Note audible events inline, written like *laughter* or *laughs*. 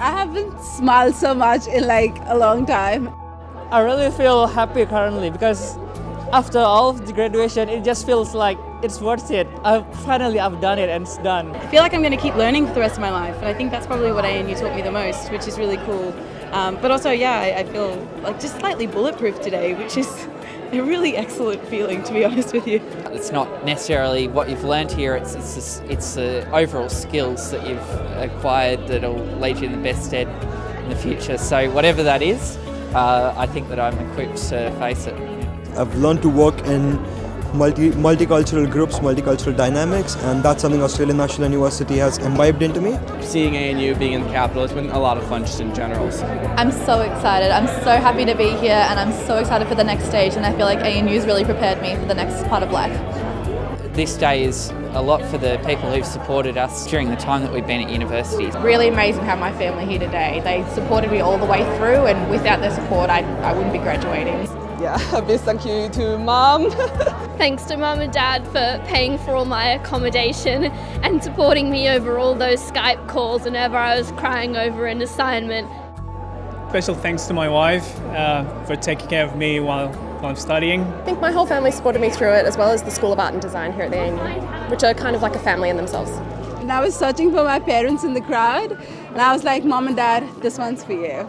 I haven't smiled so much in like a long time. I really feel happy currently because after all of the graduation, it just feels like it's worth it. I've, finally, I've done it and it's done. I feel like I'm going to keep learning for the rest of my life, and I think that's probably what ANU taught me the most, which is really cool. Um, but also, yeah, I, I feel like just slightly bulletproof today, which is *laughs* a really excellent feeling, to be *laughs* honest with you. It's not necessarily what you've learned here, it's, it's, just, it's the overall skills that you've acquired that'll lead you in the best stead in the future. So whatever that is, uh, I think that I'm equipped to face it. I've learned to work in multi multicultural groups, multicultural dynamics, and that's something Australian National University has imbibed into me. Seeing ANU being in the capital, it's been a lot of fun just in general. So. I'm so excited. I'm so happy to be here, and I'm so excited for the next stage. And I feel like ANU has really prepared me for the next part of life. This day is a lot for the people who've supported us during the time that we've been at university. It's really amazing how my family here today. They supported me all the way through, and without their support, I, I wouldn't be graduating yeah, *laughs* a big thank you to mom. *laughs* Thanks to mum and dad for paying for all my accommodation and supporting me over all those Skype calls whenever I was crying over an assignment. Special thanks to my wife uh, for taking care of me while, while I'm studying. I think my whole family supported me through it as well as the School of Art and Design here at the ANU, which are kind of like a family in themselves. And I was searching for my parents in the crowd and I was like, Mom and Dad, this one's for you.